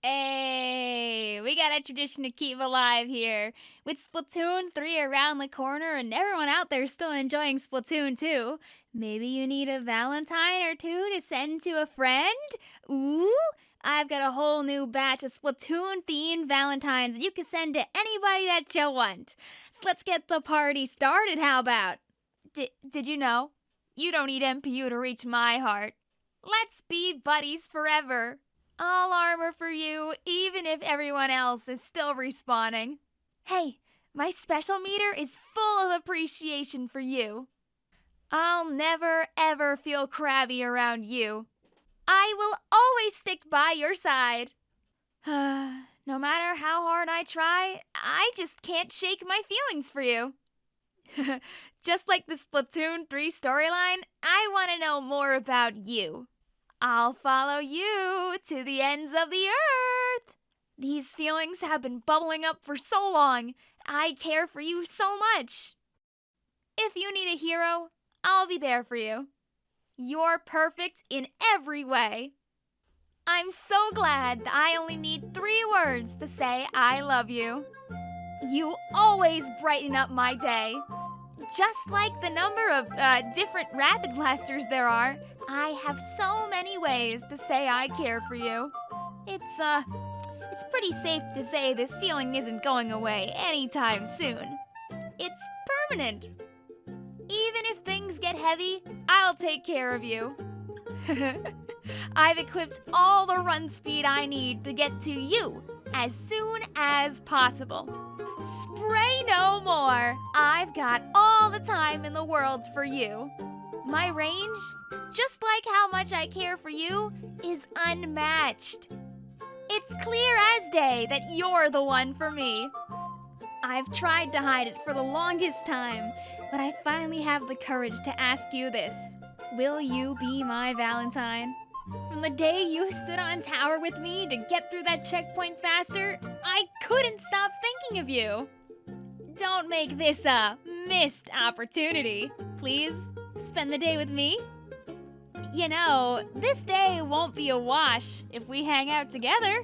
Hey, we got a tradition to keep alive here. With Splatoon 3 around the corner and everyone out there still enjoying Splatoon 2, maybe you need a Valentine or two to send to a friend? Ooh, I've got a whole new batch of Splatoon themed Valentines that you can send to anybody that you want. So let's get the party started, how about? D- did you know? You don't need MPU to reach my heart. Let's be buddies forever. All armor for you, even if everyone else is still respawning. Hey, my special meter is full of appreciation for you. I'll never ever feel crabby around you. I will always stick by your side. no matter how hard I try, I just can't shake my feelings for you. just like the Splatoon 3 storyline, I want to know more about you. I'll follow you to the ends of the earth. These feelings have been bubbling up for so long. I care for you so much. If you need a hero, I'll be there for you. You're perfect in every way. I'm so glad that I only need three words to say I love you. You always brighten up my day. Just like the number of uh, different rapid blasters there are, I have so many ways to say I care for you. It's, uh, it's pretty safe to say this feeling isn't going away anytime soon. It's permanent. Even if things get heavy, I'll take care of you. I've equipped all the run speed I need to get to you as soon as possible. Spray no more! I've got all the time in the world for you. My range, just like how much I care for you, is unmatched. It's clear as day that you're the one for me. I've tried to hide it for the longest time, but I finally have the courage to ask you this. Will you be my Valentine? From the day you stood on tower with me to get through that checkpoint faster, I couldn't stop thinking of you. Don't make this a missed opportunity, please spend the day with me? You know, this day won't be a wash if we hang out together.